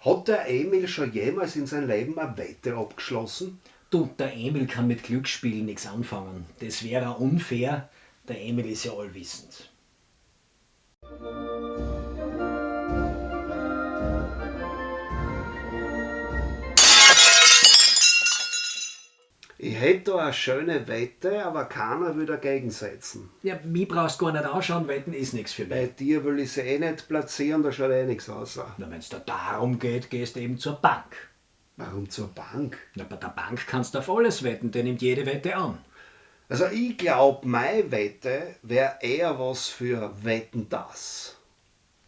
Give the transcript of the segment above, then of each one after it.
Hat der Emil schon jemals in seinem Leben eine Wette abgeschlossen? Du, der Emil kann mit Glücksspielen nichts anfangen. Das wäre unfair. Der Emil ist ja allwissend. Ich hätte da eine schöne Wette, aber keiner will dagegen setzen. Ja, mich brauchst du gar nicht anschauen, Wetten ist nichts für Bei mich. dir will ich sie eh nicht platzieren, da schaut eh nichts aus. Na, wenn es da darum geht, gehst du eben zur Bank. Warum zur Bank? Na, bei der Bank kannst du auf alles wetten, der nimmt jede Wette an. Also ich glaube, meine Wette wäre eher was für Wetten das.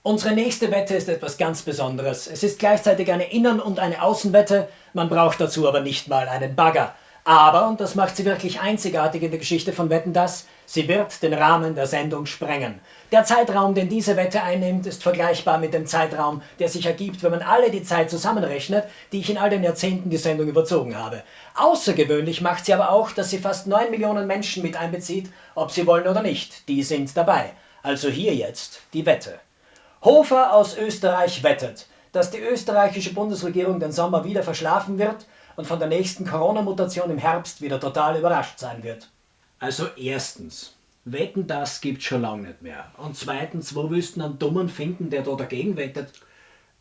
Unsere nächste Wette ist etwas ganz Besonderes. Es ist gleichzeitig eine Innen- und eine Außenwette, man braucht dazu aber nicht mal einen Bagger. Aber, und das macht sie wirklich einzigartig in der Geschichte von Wetten das, sie wird den Rahmen der Sendung sprengen. Der Zeitraum, den diese Wette einnimmt, ist vergleichbar mit dem Zeitraum, der sich ergibt, wenn man alle die Zeit zusammenrechnet, die ich in all den Jahrzehnten die Sendung überzogen habe. Außergewöhnlich macht sie aber auch, dass sie fast 9 Millionen Menschen mit einbezieht, ob sie wollen oder nicht. Die sind dabei. Also hier jetzt die Wette. Hofer aus Österreich wettet, dass die österreichische Bundesregierung den Sommer wieder verschlafen wird und von der nächsten Corona-Mutation im Herbst wieder total überrascht sein wird. Also erstens, wetten das gibt schon lange nicht mehr. Und zweitens, wo willst du einen Dummen finden, der da dagegen wettet?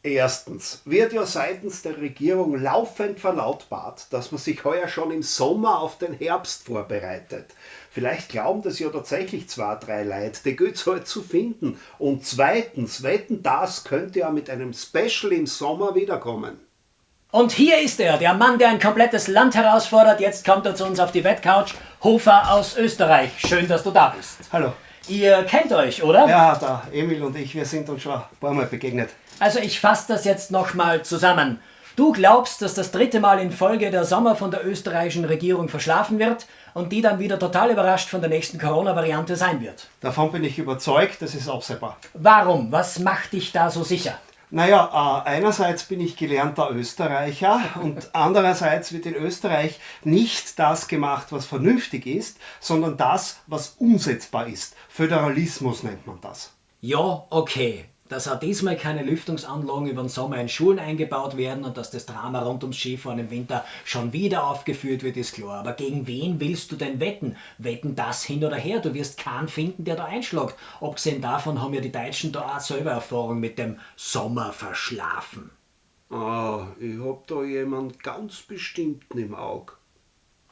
Erstens wird ja seitens der Regierung laufend verlautbart, dass man sich heuer schon im Sommer auf den Herbst vorbereitet. Vielleicht glauben das ja tatsächlich zwei, drei Leute, die geht's halt zu finden. Und zweitens, wetten das könnte ja mit einem Special im Sommer wiederkommen. Und hier ist er, der Mann, der ein komplettes Land herausfordert. Jetzt kommt er zu uns auf die Wettcouch. Hofer aus Österreich. Schön, dass du da bist. Hallo. Ihr kennt euch, oder? Ja, der Emil und ich, wir sind uns schon ein paar Mal begegnet. Also ich fasse das jetzt nochmal zusammen. Du glaubst, dass das dritte Mal in Folge der Sommer von der österreichischen Regierung verschlafen wird und die dann wieder total überrascht von der nächsten Corona-Variante sein wird. Davon bin ich überzeugt, das ist absehbar. Warum? Was macht dich da so sicher? Naja, äh, einerseits bin ich gelernter Österreicher und andererseits wird in Österreich nicht das gemacht, was vernünftig ist, sondern das, was umsetzbar ist. Föderalismus nennt man das. Ja, okay. Dass auch diesmal keine Lüftungsanlagen über den Sommer in Schulen eingebaut werden und dass das Drama rund ums Skifahren im Winter schon wieder aufgeführt wird, ist klar. Aber gegen wen willst du denn wetten? Wetten das hin oder her? Du wirst keinen finden, der da einschlägt. Abgesehen davon haben ja die Deutschen da auch selber Erfahrung mit dem Sommer verschlafen. Ah, ich hab da jemand ganz bestimmten im Auge.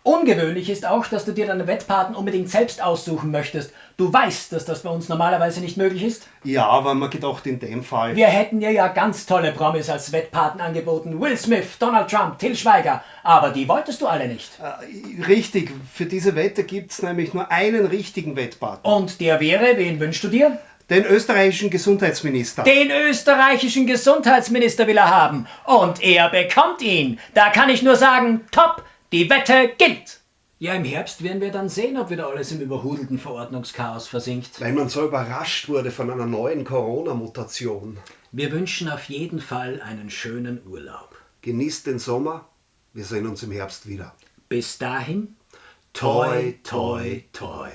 Ungewöhnlich ist auch, dass du dir deine Wettpaten unbedingt selbst aussuchen möchtest. Du weißt, dass das bei uns normalerweise nicht möglich ist. Ja, aber man gedacht in dem Fall. Wir hätten dir ja ganz tolle Promis als Wettpaten angeboten. Will Smith, Donald Trump, Till Schweiger. Aber die wolltest du alle nicht. Äh, richtig, für diese Wette gibt's nämlich nur einen richtigen Wettpartner. Und der wäre, wen wünschst du dir? Den österreichischen Gesundheitsminister. Den österreichischen Gesundheitsminister will er haben. Und er bekommt ihn. Da kann ich nur sagen, top, die Wette gilt. Ja, im Herbst werden wir dann sehen, ob wieder alles im überhudelten Verordnungschaos versinkt. Weil man so überrascht wurde von einer neuen Corona-Mutation. Wir wünschen auf jeden Fall einen schönen Urlaub. Genießt den Sommer, wir sehen uns im Herbst wieder. Bis dahin, toi, toi, toi.